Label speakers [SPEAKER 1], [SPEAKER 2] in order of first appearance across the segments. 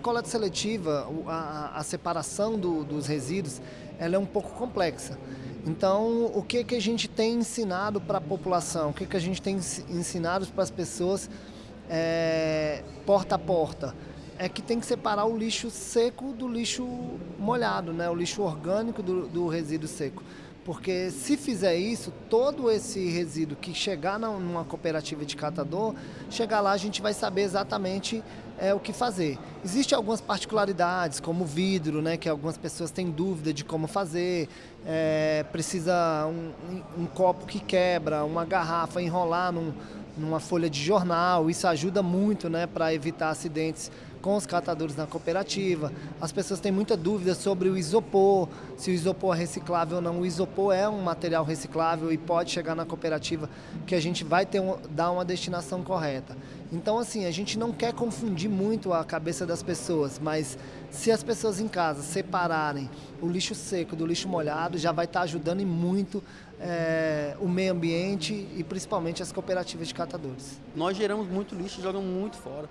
[SPEAKER 1] coleta seletiva, a, a separação do, dos resíduos, ela é um pouco complexa. Então, o que, que a gente tem ensinado para a população? O que, que a gente tem ensinado para as pessoas é, porta a porta? É que tem que separar o lixo seco do lixo molhado, né? o lixo orgânico do, do resíduo seco. Porque se fizer isso, todo esse resíduo que chegar numa cooperativa de catador, chegar lá a gente vai saber exatamente é, o que fazer. Existem algumas particularidades, como vidro, né, que algumas pessoas têm dúvida de como fazer, é, precisa um, um, copo que quebra, uma garrafa enrolar num, numa folha de jornal, isso ajuda muito né, para evitar acidentes com os catadores na cooperativa. As pessoas têm muita dúvida sobre o isopor, se o isopor é reciclável ou não. O isopor é um material reciclável e pode chegar na cooperativa que a gente vai ter um, dar uma destinação correta. Então, assim, a gente não quer confundir muito a cabeça das pessoas, mas se as pessoas em casa separarem o lixo seco do lixo molhado, já vai estar ajudando muito é, o meio ambiente e principalmente as cooperativas de catadores.
[SPEAKER 2] Nós geramos muito lixo e jogamos muito fora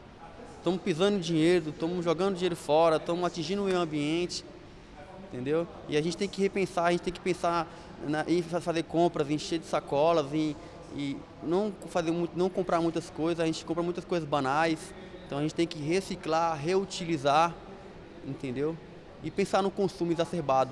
[SPEAKER 2] estamos pisando dinheiro, estamos jogando dinheiro fora, estamos atingindo o meio ambiente, entendeu? E a gente tem que repensar, a gente tem que pensar na, em fazer compras, encher de sacolas, em, e não, fazer muito, não comprar muitas coisas, a gente compra muitas coisas banais, então a gente tem que reciclar, reutilizar, entendeu? E pensar no consumo exacerbado.